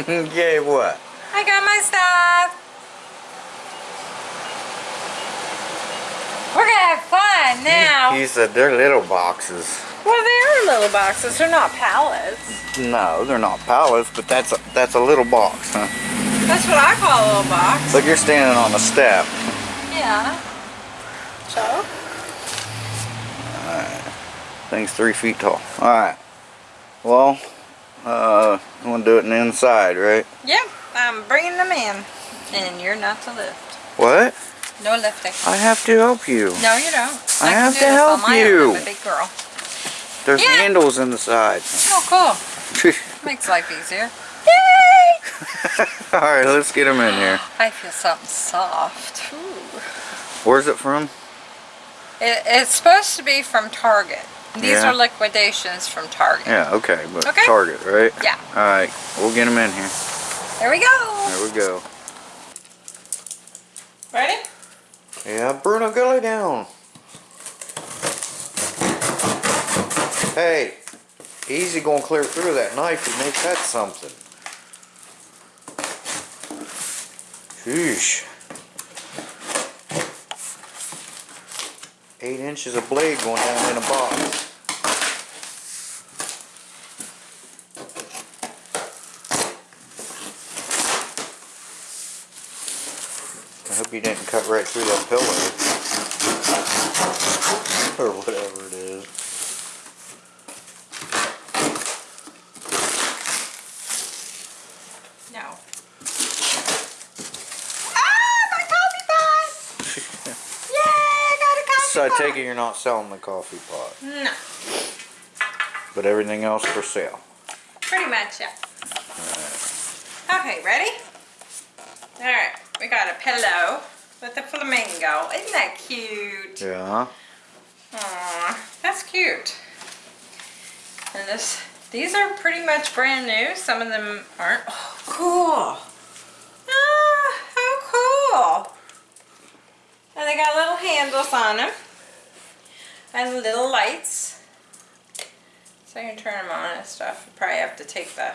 yeah, what? I got my stuff. We're gonna have fun now. He said they're little boxes. well, they are little boxes. They're not pallets. No, they're not pallets, but that's a, that's a little box, huh? That's what I call a little box. Look, you're standing on the step. Yeah. So? Alright. Thing's three feet tall. Alright. Well, uh, you want to do it in the inside, right? Yep. I'm bringing them in. And you're not to lift. What? No lifting. I have to help you. No, you don't. I can have do to help my you. Own. I'm a big girl. There's Yeah. handles in the side. Oh, cool. Makes life easier. Yay! Alright, let's get them in here. I feel something soft. Ooh. Where's it from? It, it's supposed to be from Target. These Yeah. are liquidations from Target. Yeah, okay, but Okay. Target, right? Yeah. Alright, we'll get them in here. There we go. There we go. Ready? Yeah, Bruno, go lay down. Hey, easy going clear through that knife. and may cut something. Sheesh. Eight inches of blade going down in a box. I hope you didn't cut right through that pillow. or whatever it is. No. Ah, my coffee pot! Yay, I got a coffee So I pot! Take it you're not selling the coffee pot, No, but everything else for sale. pretty much, yeah. Okay, ready? Alright, we got a pillow with a flamingo. Isn't that cute? Yeah. Aw, that's cute. And this, these are pretty much brand new. Some of them aren't. Oh, cool. Ah, how cool. And they got little handles on them. And little lights. So you can turn them on and stuff. You probably have to take the,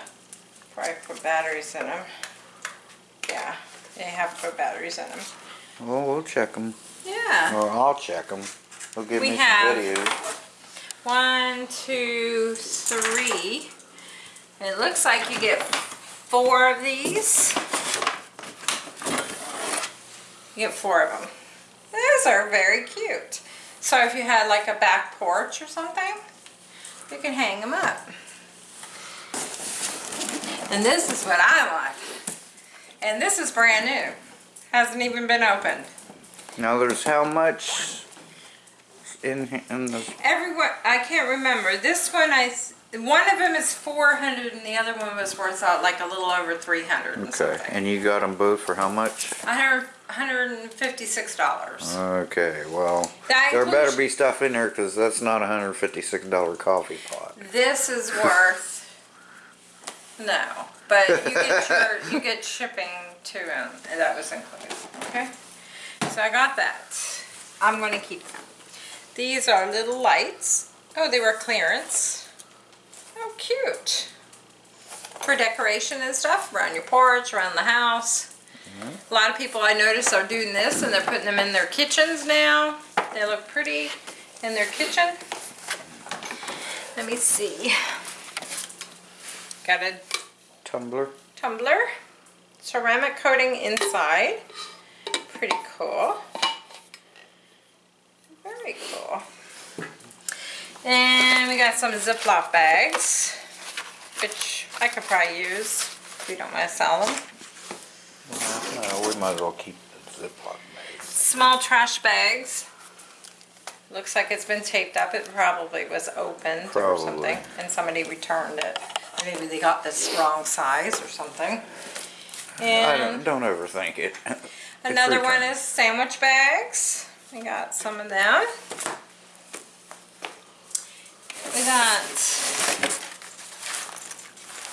probably put batteries in them. Yeah, they have to put batteries in them. Well, we'll check them. Yeah. Or I'll check them. They'll give We me have- some videos. One, two, three. And it looks like you get four of these. You get four of them. Those are very cute. So if you had like a back porch or something, you can hang them up. And this is what I want. And this is brand new. Hasn't even been opened. Now there's how much in in the Everyone, I can't remember. This one, I one of them is 400 and the other one was worth uh, like a little over 300 okay, something. and you got them both for how much? 100, $156. Okay, well That there better be stuff in there because that's not a hundred fifty six dollar coffee pot. This is worth, no, but you get your, you get shipping too, and um, that was included, okay? So I got that. I'm gonna keep them. These are little lights. Oh, they were clearance. Oh, cute. For decoration and stuff, around your porch, around the house. Mm-hmm. A lot of people I notice are doing this and they're putting them in their kitchens now. They look pretty in their kitchen. Let me see. Got a Tumbler. tumbler, ceramic coating inside. Pretty cool. Very cool. And we got some Ziploc bags, which I could probably use if we don't want to sell them. We might as well keep the Ziploc bag. Small trash bags. Looks like it's been taped up. It probably was opened or Probably. something, and somebody returned it. Maybe they got this wrong size or something. I don't, don't overthink it. Another one is sandwich bags. We got some of them. We got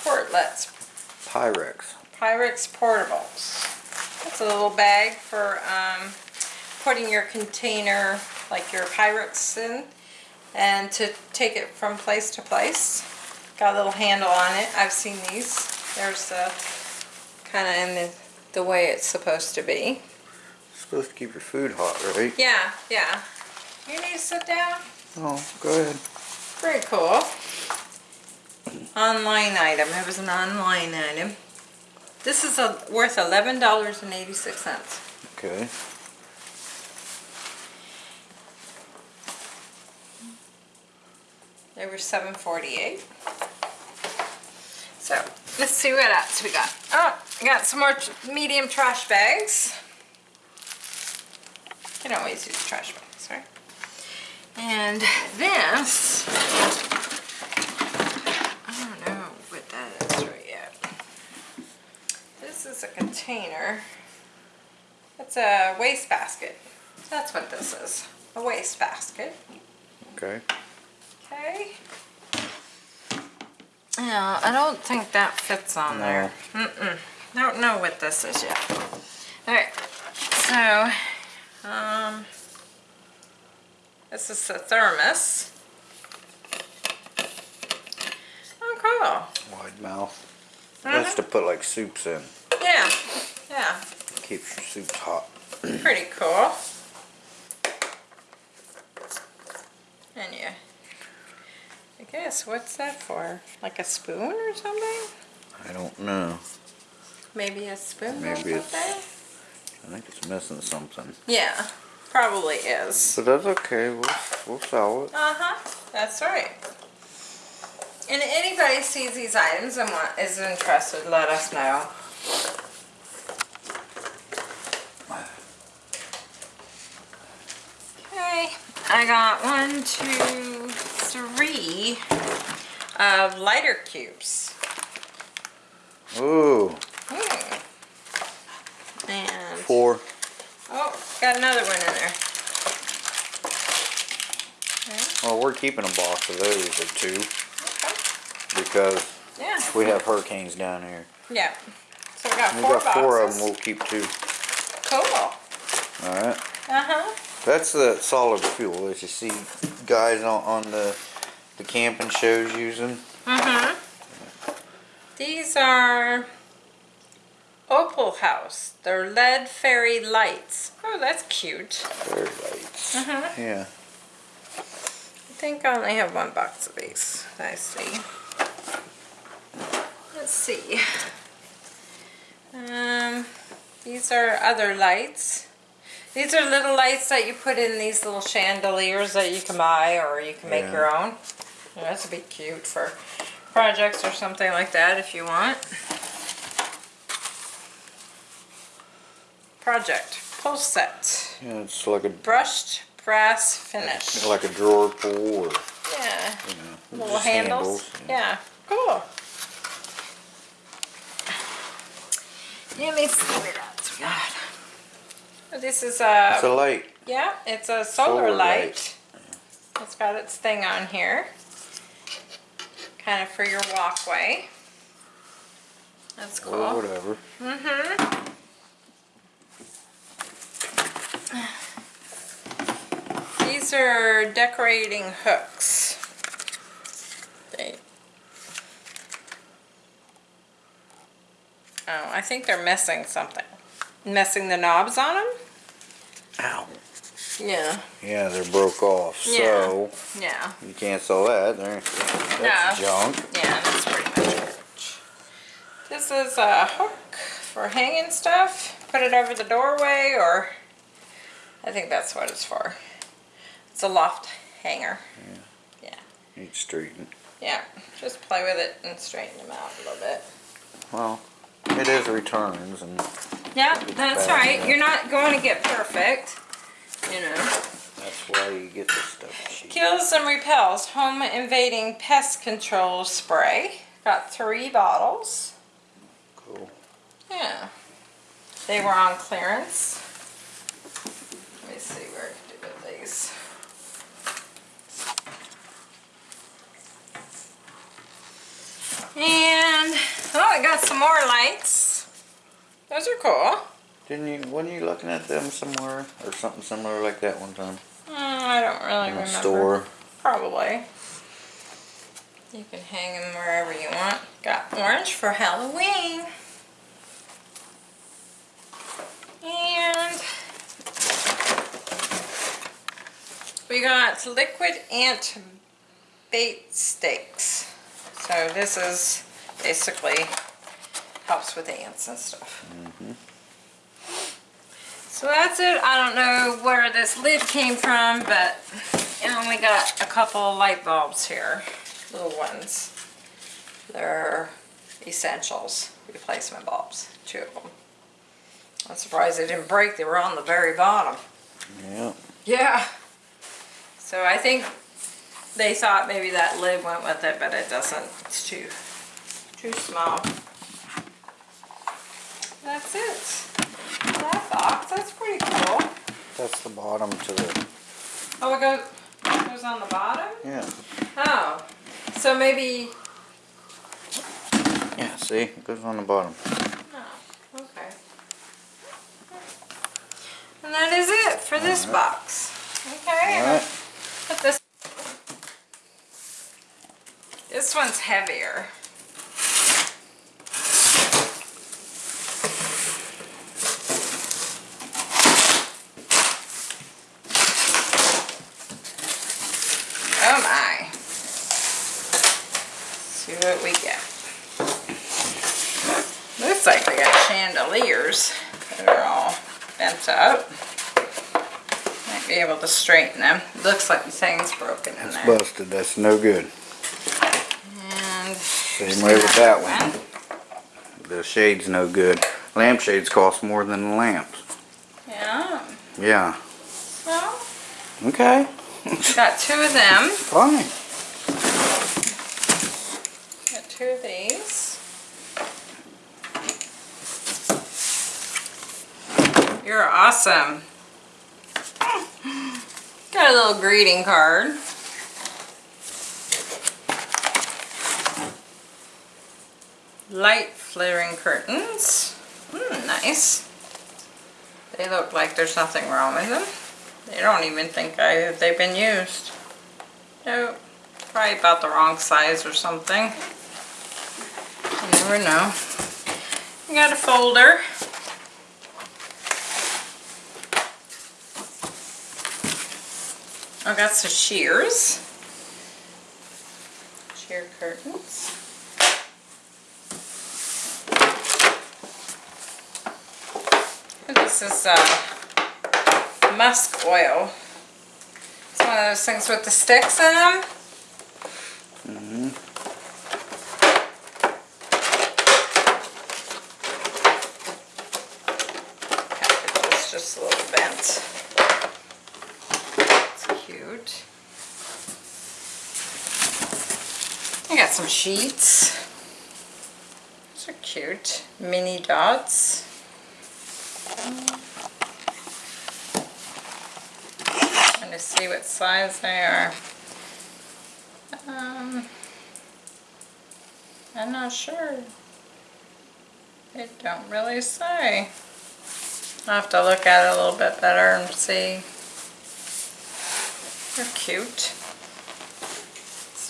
portlets, Pyrex. Pyrex portables. That's a little bag for um, putting your container, like your Pyrex in, and to take it from place to place. Got a little handle on it. I've seen these. There's the kind of in the, the way it's supposed to be. Supposed to keep your food hot, right? Yeah, yeah. You need to sit down. Oh, go ahead. Very cool. Online item. It was an online item. This is a, worth eleven dollars and eighty six cents. Okay. They were seven forty eight. So let's see what else we got. Oh, we got some more medium trash bags. You Can always use trash bags, right? And this, I don't know what that is right yet. Is a container. It's a waste basket. That's what this is, a waste basket. Okay. Okay. Yeah, I don't think that fits on No. there. Mm-mm. Don't know what this is yet. Alright, so, um, this is the thermos. Oh, cool. Wide mouth. That's to put like soups in. Yeah, yeah, Keeps your soups hot. pretty cool. And yeah, I guess, what's that for? Like a spoon or something? I don't know. Maybe a spoon or Maybe it's- something? I think it's missing something. Yeah, probably is. But that's okay. We'll, we'll sell it. Uh-huh, that's right. And anybody sees these items and is interested, let us know. Okay, I got one, two, three of lighter cubes. Ooh, Hmm. And, four. oh, got another one in there. Okay, Well, we're keeping a box of those or two okay. because Yeah, we have hurricanes down here. yeah. So we got We four got four of boxes. them. We'll keep two. Cool. All right. Uh-huh. That's the solid fuel as you see guys on, on the the camping shows using. Mm-hmm. These are Opalhouse. They're LED fairy lights. Oh, that's cute. Fairy lights. Mhm. Yeah. I think I only have one box of these. I see. Let's see. Um, these are other lights. These are little lights that you put in these little chandeliers that you can buy or you can make Yeah. your own. Yeah, that's a bit cute for projects or something like that if you want. Project pull set. Yeah, it's like a Brushed brass finish. like a drawer pull or Yeah. you know Little just handles. Yeah. Cool. Let me see what else we got. This is a, It's a light. yeah, it's a solar, solar light. light. It's got its thing on here. Kind of for your walkway. That's cool. Or cool. whatever. Mm-hmm. These are decorating hooks. They. Oh, I think they're missing something. Messing the knobs on them? Ow. Yeah. Yeah, they're broke off. Yeah. So Yeah. you can't sell that. They're, that's No. junk. Yeah, that's pretty much garbage. This is a hook for hanging stuff. Put it over the doorway or I think that's what it's for. It's a loft hanger. Yeah. Yeah. Need straighten. Yeah, just play with it and straighten them out a little bit. Well, it is returns and Yeah, that's right. You're not going to get perfect, you know. that's why you get this stuff cheap. Kills and repels home invading pest control spray. Got three bottles. Cool. Yeah. They were on clearance. got some more lights. Those are cool. Didn't you, weren't you looking at them somewhere or something similar like that one time? Mm, I don't really In remember. store? Probably. You can hang them wherever you want. Got orange for Halloween. And we got liquid ant bait stakes. So this is basically helps with the ants and stuff. Mm-hmm. So that's it. I don't know where this lid came from, but I only got a couple of light bulbs here, little ones. They're essentials, replacement bulbs, two of them. I'm surprised they didn't break. They were on the very bottom. Yeah. Yeah. So I think they thought maybe that lid went with it, but it doesn't. It's too, too small. That's it. That box, that's pretty cool. That's the bottom to the, Oh, it goes, it goes on the bottom? yeah. Oh, so maybe, Yeah, see, it goes on the bottom. oh, okay. And that is it for this box. Okay. and Alright. Put this. This one's heavier. Oh my. See what we get. Looks like we got chandeliers that are all bent up. Might be able to straighten them. Looks like the thing's broken in It's there. busted, that's no good. And Same way with that one. The shade's no good. Lampshades cost more than the lamps. Yeah. Yeah. Okay. got two of them. Fine. Got two of these. You're awesome. Got a little greeting card. Light flaring curtains. Mm, nice. They look like there's nothing wrong with them. They don't even think I, they've been used. Nope. Probably about the wrong size or something. You never know. Got a folder. I got some shears. Sheer curtains. This is uh, musk oil. It's one of those things with the sticks in them. It's just a little bent. It's cute. I got some sheets. These are cute. Mini dots. Trying to see what size they are. Um, I'm not sure. They don't really say. I'll have to look at it a little bit better and see. They're cute.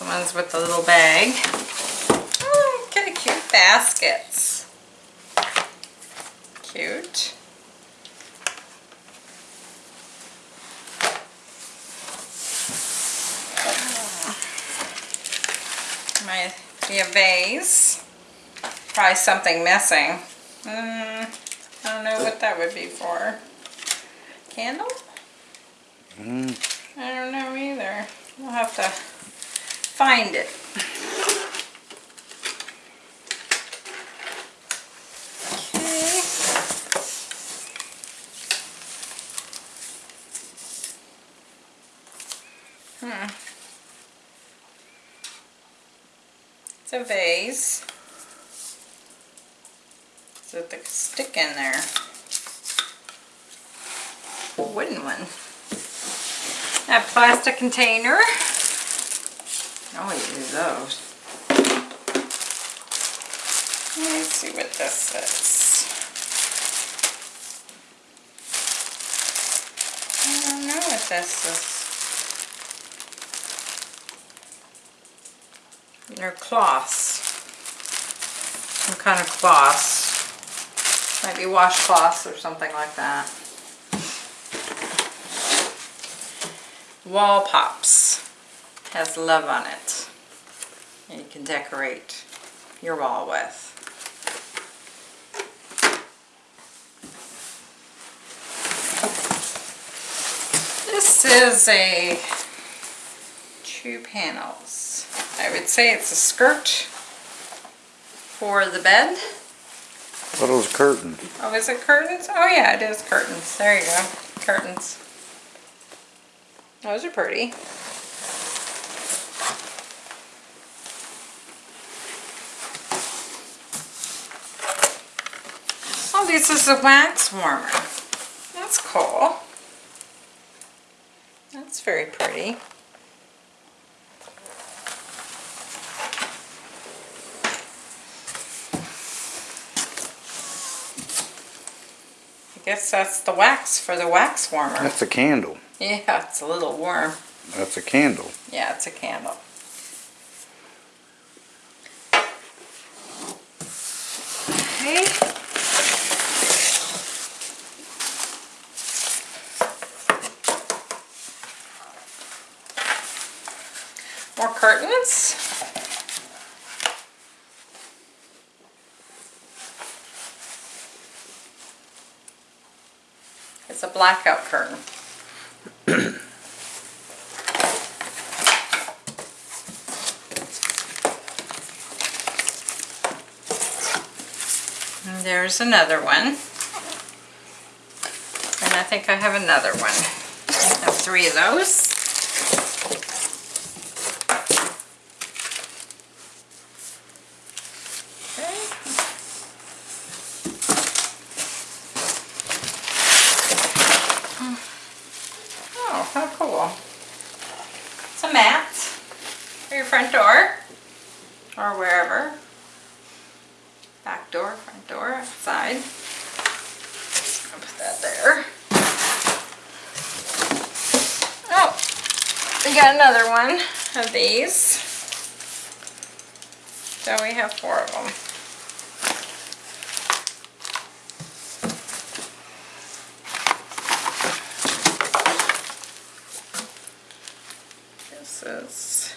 One's with the little bag. Oh, kind of cute baskets. Cute. Might be a vase. Probably something missing. Mm, I don't know what that would be for. Candle? Mm, I don't know either. We'll have to find it. Okay. Hmm. It's a vase. It's with a stick in there. A wooden one. That plastic container. Always use those. Let's see what this is. I don't know what this is. They're cloths. Some kind of cloths. Might be washcloths or something like that. Wall Pops. Has love on it. And you can decorate your wall with. This is a two panels. I would say it's a skirt for the bed. What are those curtains? Oh, is it curtains? Oh yeah, it is curtains. There you go. Curtains. Those are pretty. This is a wax warmer. That's cool. That's very pretty. I guess that's the wax for the wax warmer. That's a candle. Yeah, it's a little warm. That's a candle. Yeah, it's a candle. Okay. More curtains. It's a blackout curtain. There's another one. And I think I have another one. I have three of those. Okay. Oh, how cool. It's a mat for your front door or wherever. Back door, front door, outside. I'll put that there. Oh, we got another one of these. So we have four of them. This is,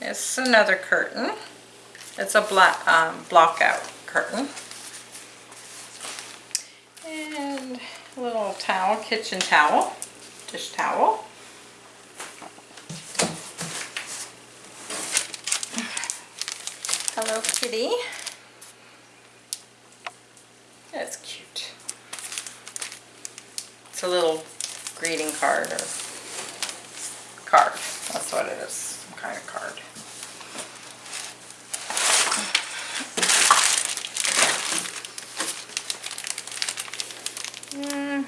this is another curtain. It's a black, um, block out curtain. And a little towel, kitchen towel, dish towel. That's cute. It's a little greeting card or card. That's what it is, some kind of card. Mm,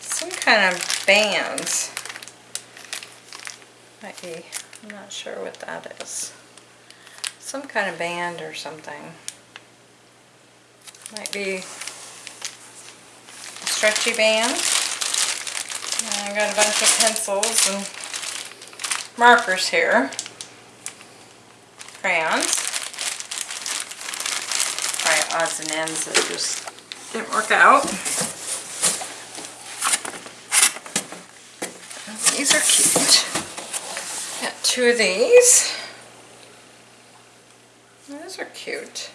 some kind of bands. Might be, I'm not sure what that is. Some kind of band or something. Might be a stretchy band. And I got a bunch of pencils and markers here. Crayons. Probably odds and ends that just didn't work out. These are cute. Got two of these. Those are cute.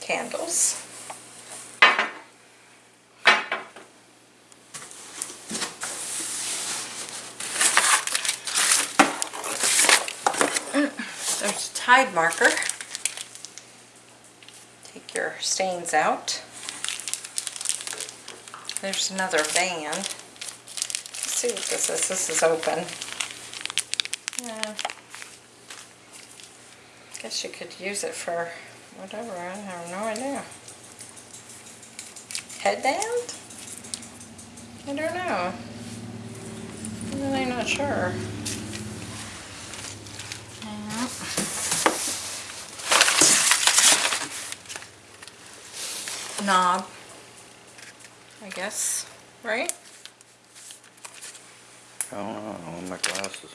Candles. There's a Tide marker. Take your stains out. There's another band. Let's see what this is. This is open. Yeah. I guess you could use it for whatever. I have no idea. Headband? I don't know. I'm really not sure. Yeah. Knob. I guess, right? I don't know, I don't my glasses.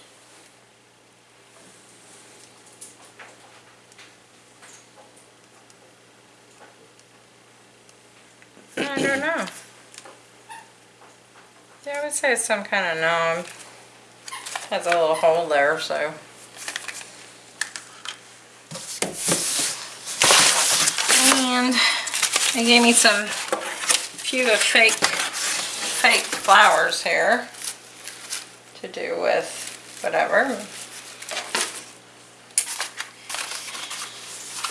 I don't know. Yeah, I would say it's some kind of knob. Has a little hole there, so. And they gave me some few of fake, fake flowers here to do with whatever.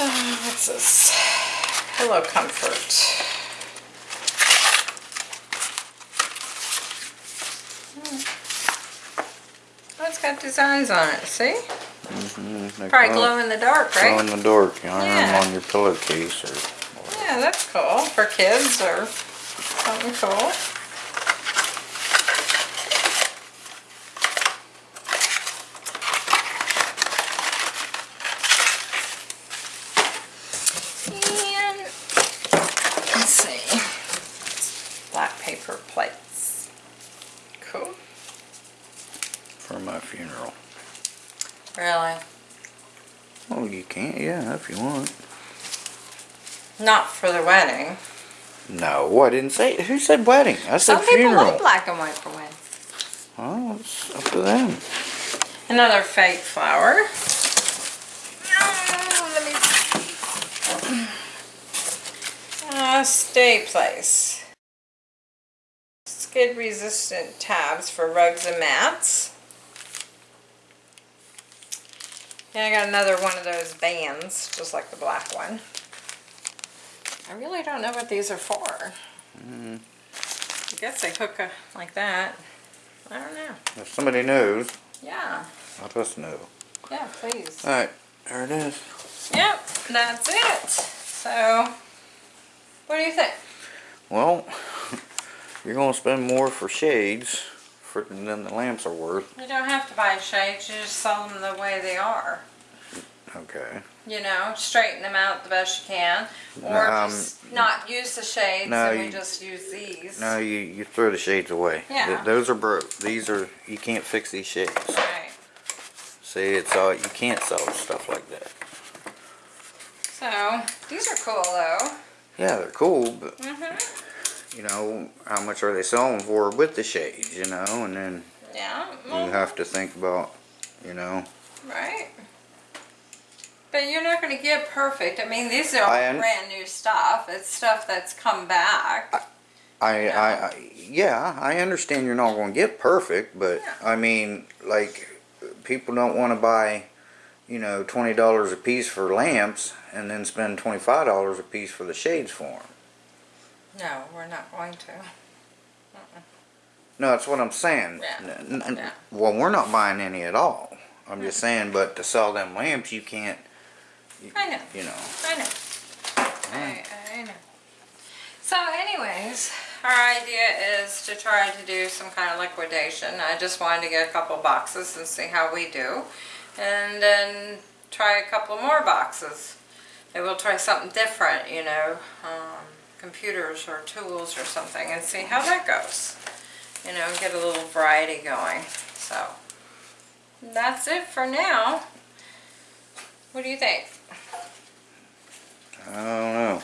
Uh, what's this? Pillow Comfort. Oh, it's got designs on it, see? Mm, they Probably glow- glow in the dark, right? glow in the dark. You know, Yeah. on your pillowcase or. Yeah, that's cool for kids or something cool. And let's see, black paper plates. Cool. for my funeral. Really? Oh, you can't. Yeah, if you want. Not for the wedding. No, I didn't say. Who said wedding? I said Some people funeral. like black and white for weddings. Oh, it's up to them. Another fake flower. Let me see. Uh, stay place. Skid resistant tabs for rugs and mats. Yeah, I got another one of those bands, just like the black one. I really don't know what these are for. Mm, I guess they hook a, like that. I don't know. if somebody knows, Yeah, let us know. yeah, please. All right, there it is. Yep, that's it. So, what do you think? Well, you're gonna spend more for shades for than the lamps are worth. You don't have to buy shades, you just sell them the way they are. Okay. You know, straighten them out the best you can. Or Um, just not use the shades no, and we you- just use these. No, you you throw the shades away. Yeah. Th- those are broke. These are you can't fix these shades. Right. See, it's all you can't sell stuff like that. So, these are cool though. Yeah, they're cool, but hmm you know how much are they selling for with the shades? You know, and then Yeah. you have to think about, you know. Right. But you're not going to get perfect. I mean, these are all brand new stuff. It's stuff that's come back. I, Yeah. I, I, yeah, I understand you're not going to get perfect, but Yeah. I mean, like, people don't want to buy, you know, twenty dollars a piece for lamps and then spend twenty five dollars a piece for the shades for them. No, we're not going to. No, that's what I'm saying. Yeah. N- Yeah. Well, we're not buying any at all. I'm hmm. just saying, but to sell them lamps, you can't. You, I know. You know. I know. I, I know. So anyways, our idea is to try to do some kind of liquidation. I just wanted to get a couple boxes and see how we do. And then try a couple more boxes. Maybe we'll try something different, you know, um, computers or tools or something and see how that goes. You know, get a little variety going. So, that's it for now. What do you think? I don't know.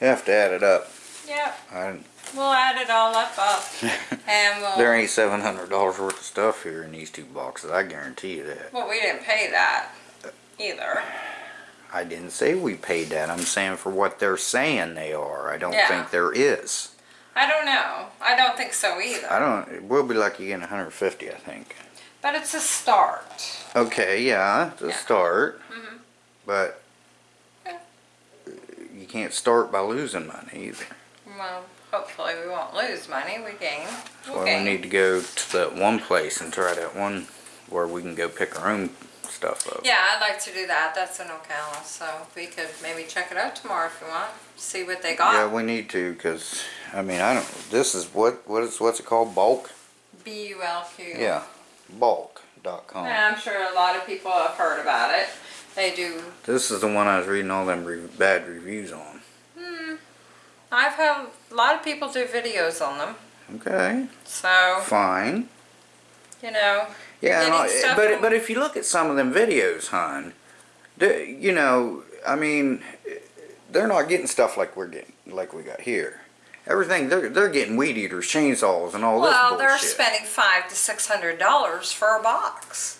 You have to add it up. Yep. I, We'll add it all up, up, and we'll. there ain't seven hundred dollars worth of stuff here in these two boxes. I guarantee you that. Well, we didn't pay that either. I didn't say we paid that. I'm saying for what they're saying they are. I don't Yeah. think there is. I don't know. I don't think so either. I don't. It will be lucky getting 150. I think. But it's a start. Okay, yeah, it's a Yeah. start. Mhm. But Yeah. you can't start by losing money either. Well, hopefully we won't lose money. We gain. That's We'll why we need to go to that one place and try that one where we can go pick our own stuff up. Yeah, I'd like to do that. That's in Ocala, so we could maybe check it out tomorrow if you want. See what they got. Yeah, we need to, cause I mean, I don't. This is what what is what's it called? BULQ. B U L Q. Yeah, BULQ.com. I'm sure a lot of people have heard about it. They do. This is the one I was reading all them re bad reviews on. Hmm. I've had a lot of people do videos on them. Okay, So, fine. you know, Yeah, stuff but but if you look at some of them videos, hon, you know, I mean, they're not getting stuff like we're getting, like we got here, everything. They're they're getting weed eaters, chainsaws, and all Well, this Well, they're spending five to six hundred dollars for a box,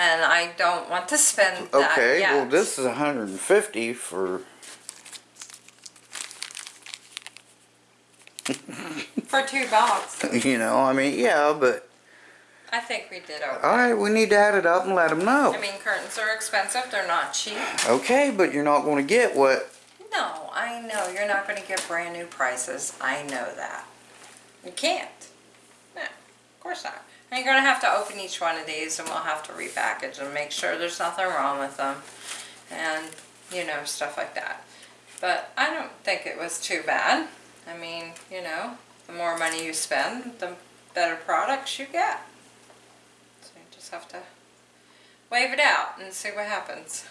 and I don't want to spend that Okay, well this is 150 for for two boxes. you know. I mean, yeah, but I think we did okay. all right, we need to add it up and let them know. I mean, curtains are expensive. They're not cheap. Okay, but you're not going to get what. No, I know you're not going to get brand new prices. I know that. You can't. No, of course not. And you're going to have to open each one of these, and we'll have to repackage and make sure there's nothing wrong with them, and you know stuff like that. But I don't think it was too bad. I mean, you know, the more money you spend, the better products you get. So you just have to wave it out and see what happens.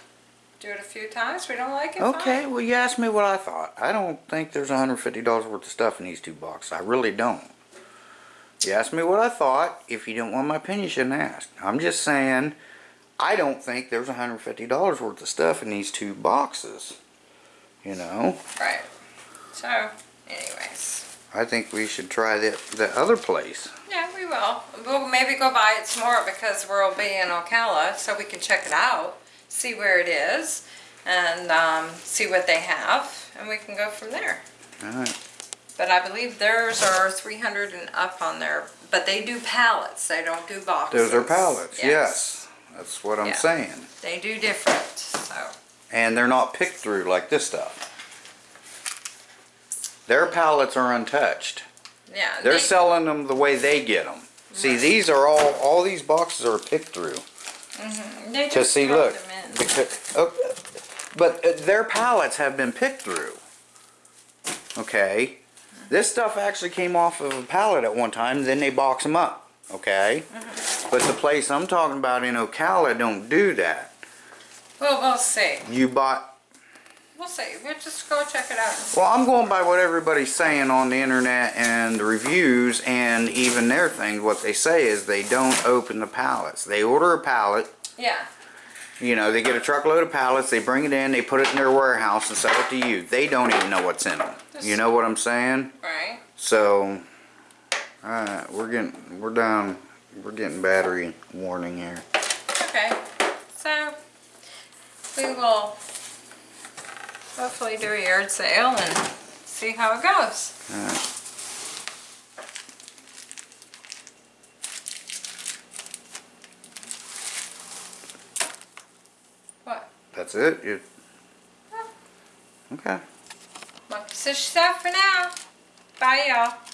Do it a few times. We don't like it. Okay, fine. well you asked me what I thought. I don't think there's 150 dollars worth of stuff in these two boxes. I really don't. You asked me what I thought. If you don't want my opinion, you shouldn't ask. I'm just saying, I don't think there's 150 dollars worth of stuff in these two boxes. You know, Right. So, anyways. I think we should try the the other place. Yeah, we will. We'll maybe go buy it some more because we'll be in Ocala, so we can check it out, see where it is, and um, see what they have, and we can go from there. All right. But I believe theirs are 300 and up on there, but they do pallets. They don't do boxes. Those are pallets. Yes, that's what I'm Yeah. saying. They do different. So, and they're not picked through like this stuff. Their pallets are untouched. yeah. They're they- selling them the way they get them. See, these are all, all these boxes are picked through. they To just see, look, them in. because, oh, but uh, their pallets have been picked through. Okay? This stuff actually came off of a pallet at one time, then they box them up. Okay? Mm-hmm. But the place I'm talking about in Ocala don't do that. Well, we'll see. You bought We'll see. We'll just go check it out. Well, I'm going by what everybody's saying on the internet and the reviews and even their thing. What they say is they don't open the pallets. They order a pallet, Yeah. you know, they get a truckload of pallets, they bring it in, they put it in their warehouse and sell it to you. They don't even know what's in them. You know what I'm saying? Right. So, alright, we're getting, we're down, we're getting battery warning here. Okay, so we will hopefully do a yard sale and see how it goes. Alright. What? That's it? You, okay. So she said for now. Bye, y'all.